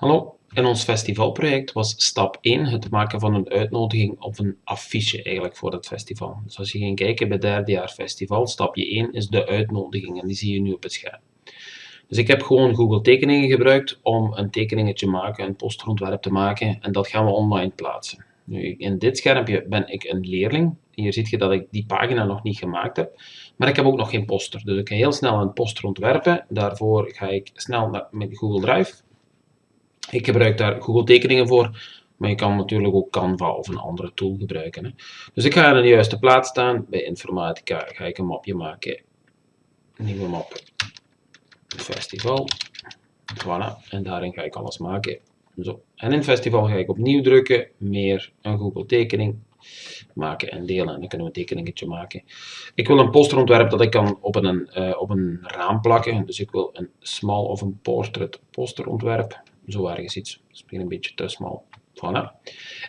Hallo, in ons festivalproject was stap 1 het maken van een uitnodiging of een affiche eigenlijk voor het festival. Dus als je ging kijken bij derde jaar festival, stapje 1 is de uitnodiging en die zie je nu op het scherm. Dus ik heb gewoon Google tekeningen gebruikt om een tekeningetje te maken, een posterontwerp te maken en dat gaan we online plaatsen. Nu, in dit schermpje ben ik een leerling. Hier zie je dat ik die pagina nog niet gemaakt heb. Maar ik heb ook nog geen poster. Dus ik ga heel snel een poster ontwerpen. Daarvoor ga ik snel naar, met Google Drive ik gebruik daar Google tekeningen voor, maar je kan natuurlijk ook Canva of een andere tool gebruiken. Hè. Dus ik ga in de juiste plaats staan. Bij informatica ga ik een mapje maken. Nieuwe map. Festival. Voilà. En daarin ga ik alles maken. Zo. En in festival ga ik opnieuw drukken. Meer een Google tekening maken en delen. En dan kunnen we een tekeningetje maken. Ik wil een posterontwerp dat ik kan op een, uh, op een raam plakken. Dus ik wil een small of een portrait posterontwerp zo ergens iets. Misschien een beetje te smal. Voilà.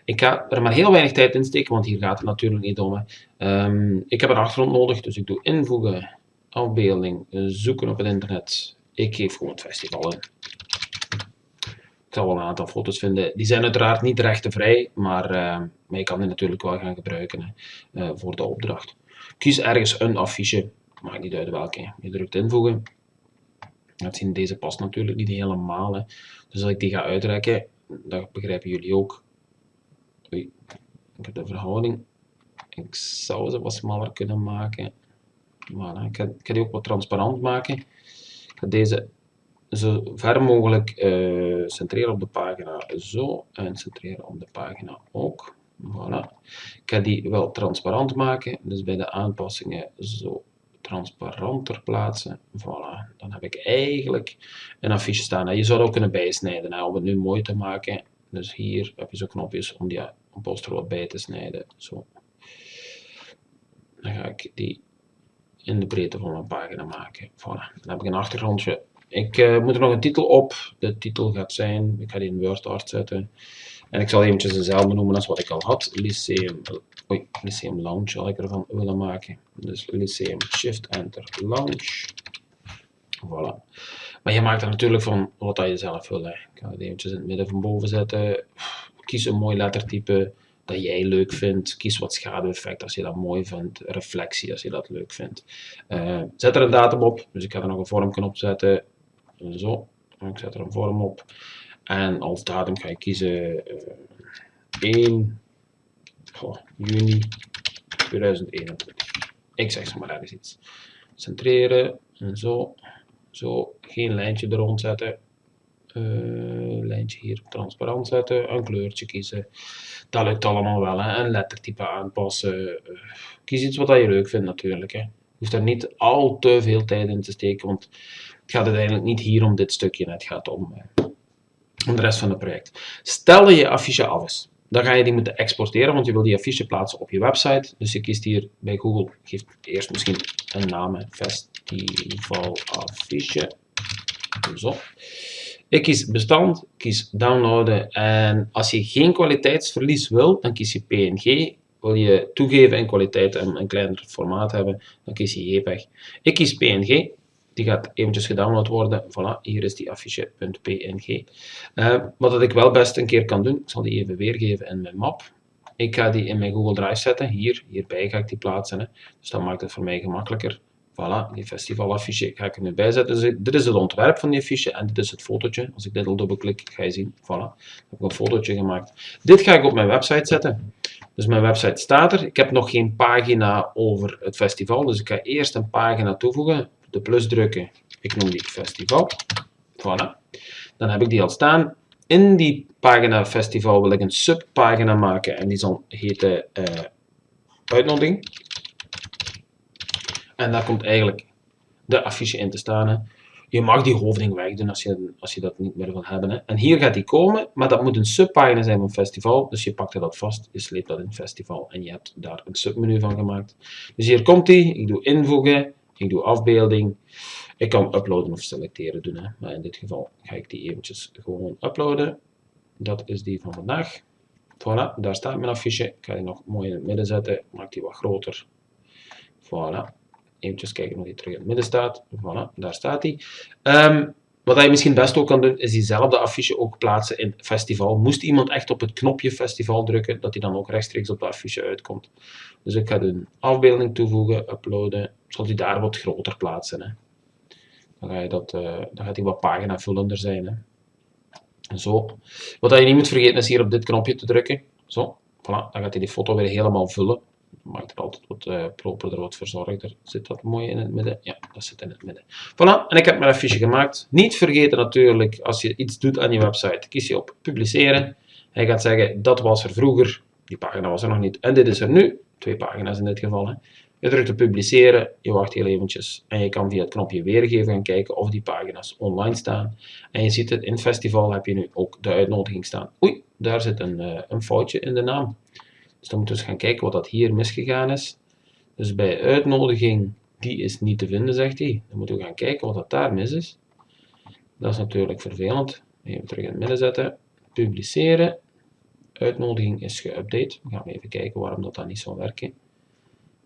Ik ga er maar heel weinig tijd in steken, want hier gaat het natuurlijk niet om. Um, ik heb een achtergrond nodig, dus ik doe invoegen, afbeelding, zoeken op het internet. Ik geef gewoon het festival in. Ik zal wel een aantal foto's vinden. Die zijn uiteraard niet rechtenvrij, maar, uh, maar je kan die natuurlijk wel gaan gebruiken uh, voor de opdracht. Kies ergens een affiche, maakt niet uit welke. Je drukt invoegen het zien, deze past natuurlijk niet helemaal. Hè. Dus als ik die ga uitrekken, dat begrijpen jullie ook. Oei, ik heb de verhouding. Ik zou ze wat smaller kunnen maken. Voilà. Ik, ga, die ook wat transparant maken. Ik ga deze zo ver mogelijk uh, centreren op de pagina. Zo. En centreren op de pagina ook. Voilà. Ik ga die wel transparant maken. Dus bij de aanpassingen zo transparanter plaatsen. Voilà, dan heb ik eigenlijk een affiche staan. Je zou het ook kunnen bijsnijden om het nu mooi te maken. Dus hier heb je zo knopjes om die wat bij te snijden. Zo. Dan ga ik die in de breedte van mijn pagina maken. Voilà. Dan heb ik een achtergrondje. Ik uh, moet er nog een titel op. De titel gaat zijn, ik ga die in WordArt zetten. En ik zal eventjes dezelfde noemen als wat ik al had. Lyceum, oei, Lyceum Lounge zal ik ervan willen maken. Dus Lyceum Shift Enter Lounge. Voilà. Maar je maakt er natuurlijk van wat je zelf wil. Hè. Ik ga het eventjes in het midden van boven zetten. Kies een mooi lettertype dat jij leuk vindt. Kies wat schaduweffect als je dat mooi vindt. Reflectie als je dat leuk vindt. Uh, zet er een datum op. Dus ik ga er nog een vormknop zetten. Zo. Ik zet er een vorm op. En als datum ga ik kiezen uh, eh, 1 oh, juni 2021. Ik zeg zo maar ergens iets. Centreren en zo. Zo, geen lijntje er rond zetten. Uh, lijntje hier transparant zetten, een kleurtje kiezen. Dat lukt allemaal wel. Hè. Een lettertype aanpassen. Uh, kies iets wat je leuk vindt natuurlijk. Hè. Je hoeft er niet al te veel tijd in te steken, want het gaat uiteindelijk niet hier om dit stukje. Het gaat om om de rest van het project. Stel je affiche af is. Dan ga je die moeten exporteren, want je wil die affiche plaatsen op je website. Dus je kiest hier bij Google, geef eerst misschien een naam, festival affiche. Zo. Ik kies bestand, kies downloaden en als je geen kwaliteitsverlies wil, dan kies je PNG. Wil je toegeven in kwaliteit en een kleiner formaat hebben, dan kies je JPEG. Ik kies PNG, die gaat eventjes gedownload worden. Voilà, hier is die affiche.png. Uh, eh, wat ik wel best een keer kan doen, ik zal die even weergeven in mijn map. Ik ga die in mijn Google Drive zetten. Hier, hierbij ga ik die plaatsen. Hè. Dus dat maakt het voor mij gemakkelijker. Voilà, die festivalaffiche ga ik er nu bij zetten. Dus dit is het ontwerp van die affiche en dit is het fotootje. Als ik dit al dubbelklik, ga je zien. Voilà, ik een fotootje gemaakt. Dit ga ik op mijn website zetten. Dus mijn website staat er. Ik heb nog geen pagina over het festival. Dus ik ga eerst een pagina toevoegen de plus drukken. Ik noem die festival. Voilà. Dan heb ik die al staan. In die pagina festival wil ik een subpagina maken en die zal heten uh, uitnodiging. En daar komt eigenlijk de affiche in te staan. Je mag die hoofding wegdoen als je, als je dat niet meer wil hebben. Hè. En hier gaat die komen, maar dat moet een subpagina zijn van festival. Dus je pakt dat vast, je sleept dat in festival en je hebt daar een submenu van gemaakt. Dus hier komt die, ik doe invoegen, ik doe afbeelding. Ik kan uploaden of selecteren doen. Hè. Maar in dit geval ga ik die eventjes gewoon uploaden. Dat is die van vandaag. Voilà, daar staat mijn affiche. Ik ga die nog mooi in het midden zetten. Maak die wat groter. Voilà. Eventjes kijken of die terug in het midden staat. Voilà, daar staat die. Um, wat je misschien best ook kan doen, is diezelfde affiche ook plaatsen in festival. Moest iemand echt op het knopje festival drukken, dat hij dan ook rechtstreeks op de affiche uitkomt. Dus ik ga doen afbeelding toevoegen, uploaden. Zal die daar wat groter plaatsen. Hè. Dan, ga je dat, uh, dan gaat hij wat paginavullender zijn. Hè. Zo. Wat je niet moet vergeten is hier op dit knopje te drukken. Zo. Voilà. Dan gaat hij die foto weer helemaal vullen maakt het altijd wat uh, properder, wat verzorgder. Zit dat mooi in het midden? Ja, dat zit in het midden. Voilà, en ik heb mijn affiche gemaakt. Niet vergeten natuurlijk, als je iets doet aan je website, kies je op publiceren. Hij gaat zeggen, dat was er vroeger, die pagina was er nog niet, en dit is er nu. Twee pagina's in dit geval. Je drukt op publiceren, je wacht heel eventjes en je kan via het knopje weergeven gaan kijken of die pagina's online staan. En je ziet het, in festival heb je nu ook de uitnodiging staan. Oei, daar zit een, uh, een foutje in de naam. Dus dan moeten we eens gaan kijken wat dat hier misgegaan is. Dus bij uitnodiging, die is niet te vinden, zegt hij. Dan moeten we gaan kijken wat dat daar mis is. Dat is natuurlijk vervelend. Even terug in het midden zetten. Publiceren. Uitnodiging is geüpdate. We gaan even kijken waarom dat dan niet zal werken.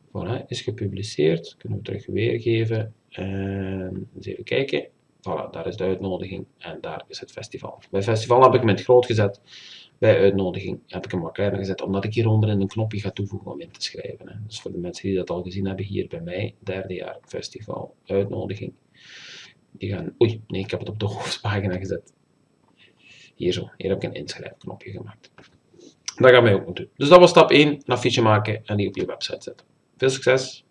Voilà, is gepubliceerd. Kunnen we terug weergeven. En eens even kijken. Voilà, daar is de uitnodiging en daar is het festival. Bij festival heb ik hem in het groot gezet bij uitnodiging heb ik hem wat kleiner gezet, omdat ik hieronder een knopje ga toevoegen om in te schrijven. Hè. Dus voor de mensen die dat al gezien hebben, hier bij mij, derde jaar festival, uitnodiging. Die gaan, oei, nee, ik heb het op de hoofdpagina gezet. Hier zo, hier heb ik een inschrijfknopje gemaakt. Dat gaan wij ook doen. Dus dat was stap 1, een affiche maken en die op je website zetten. Veel succes!